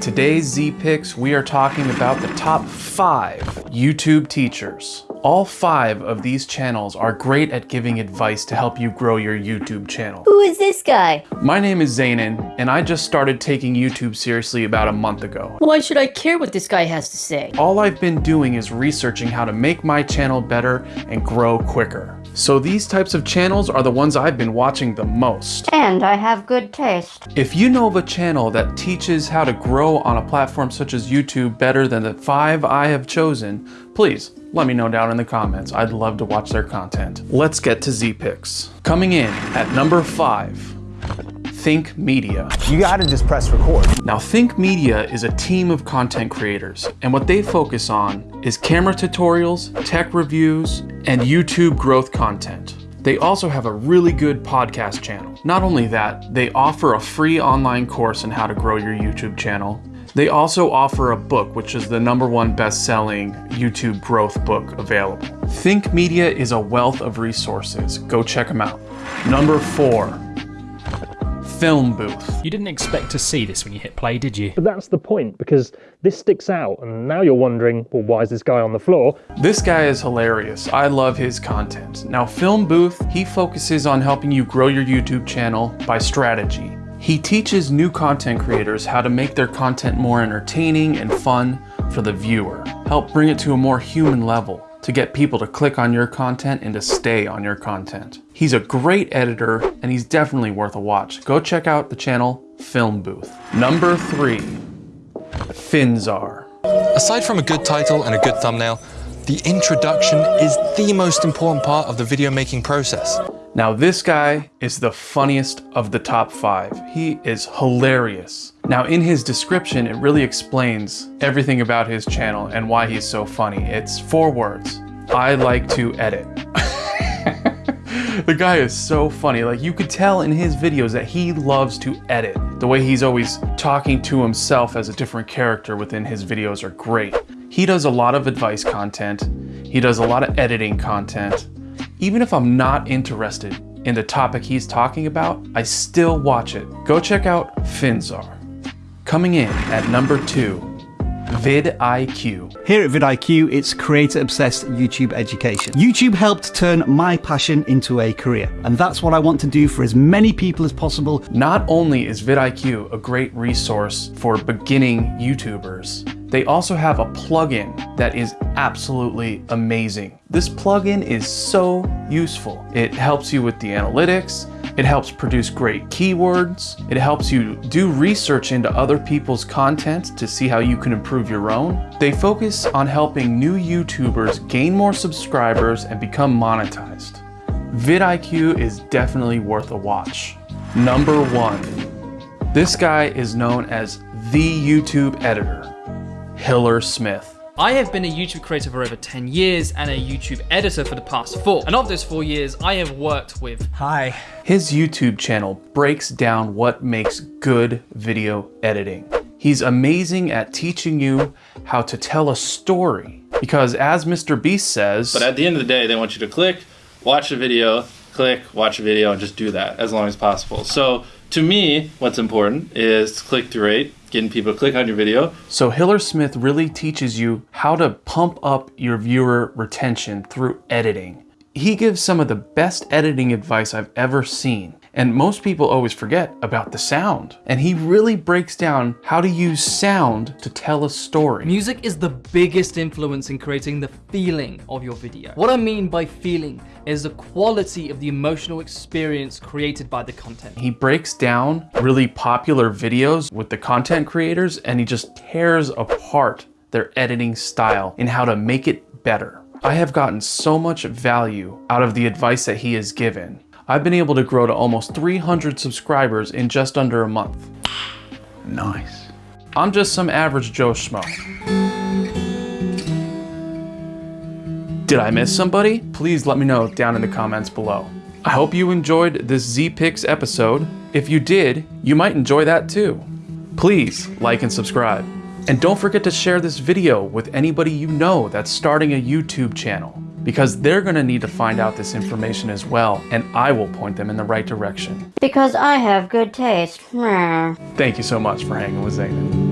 today's Z-Picks, we are talking about the top five YouTube teachers. All five of these channels are great at giving advice to help you grow your YouTube channel. Who is this guy? My name is Zaynan, and I just started taking YouTube seriously about a month ago. Why should I care what this guy has to say? All I've been doing is researching how to make my channel better and grow quicker. So these types of channels are the ones I've been watching the most. And I have good taste. If you know of a channel that teaches how to grow on a platform such as YouTube better than the five I have chosen, please let me know down in the comments. I'd love to watch their content. Let's get to Z-Picks. Coming in at number five, Think Media. You gotta just press record. Now Think Media is a team of content creators and what they focus on is camera tutorials, tech reviews, and YouTube growth content. They also have a really good podcast channel. Not only that, they offer a free online course on how to grow your YouTube channel. They also offer a book, which is the number one best-selling YouTube growth book available. Think Media is a wealth of resources. Go check them out. Number four, Film Booth. You didn't expect to see this when you hit play, did you? But that's the point, because this sticks out, and now you're wondering, well, why is this guy on the floor? This guy is hilarious. I love his content. Now, Film Booth, he focuses on helping you grow your YouTube channel by strategy. He teaches new content creators how to make their content more entertaining and fun for the viewer. Help bring it to a more human level to get people to click on your content and to stay on your content. He's a great editor and he's definitely worth a watch. Go check out the channel Film Booth. Number three, Finzar. Aside from a good title and a good thumbnail, the introduction is the most important part of the video making process. Now this guy is the funniest of the top five. He is hilarious. Now in his description, it really explains everything about his channel and why he's so funny. It's four words. I like to edit. the guy is so funny. Like you could tell in his videos that he loves to edit. The way he's always talking to himself as a different character within his videos are great. He does a lot of advice content. He does a lot of editing content. Even if I'm not interested in the topic he's talking about, I still watch it. Go check out Finzar. Coming in at number two, vidIQ. Here at vidIQ, it's creator-obsessed YouTube education. YouTube helped turn my passion into a career, and that's what I want to do for as many people as possible. Not only is vidIQ a great resource for beginning YouTubers, they also have a plugin that is absolutely amazing. This plugin is so useful. It helps you with the analytics, it helps produce great keywords, it helps you do research into other people's content to see how you can improve your own. They focus on helping new YouTubers gain more subscribers and become monetized. vidIQ is definitely worth a watch. Number one, this guy is known as the YouTube editor. Hillier-Smith. I have been a YouTube creator for over 10 years and a YouTube editor for the past four. And of those four years, I have worked with... Hi. His YouTube channel breaks down what makes good video editing. He's amazing at teaching you how to tell a story. Because as Mr. Beast says... But at the end of the day, they want you to click, watch the video, click, watch a video, and just do that as long as possible. So to me, what's important is click-through rate, getting people to click on your video. So Hillier-Smith really teaches you how to pump up your viewer retention through editing. He gives some of the best editing advice I've ever seen. And most people always forget about the sound. And he really breaks down how to use sound to tell a story. Music is the biggest influence in creating the feeling of your video. What I mean by feeling is the quality of the emotional experience created by the content. He breaks down really popular videos with the content creators and he just tears apart their editing style and how to make it better. I have gotten so much value out of the advice that he has given. I've been able to grow to almost 300 subscribers in just under a month. Nice. I'm just some average Joe Schmo. Did I miss somebody? Please let me know down in the comments below. I hope you enjoyed this Z-Picks episode. If you did, you might enjoy that too. Please like and subscribe. And don't forget to share this video with anybody you know that's starting a YouTube channel because they're going to need to find out this information as well and I will point them in the right direction. Because I have good taste. Thank you so much for hanging with Zaynan.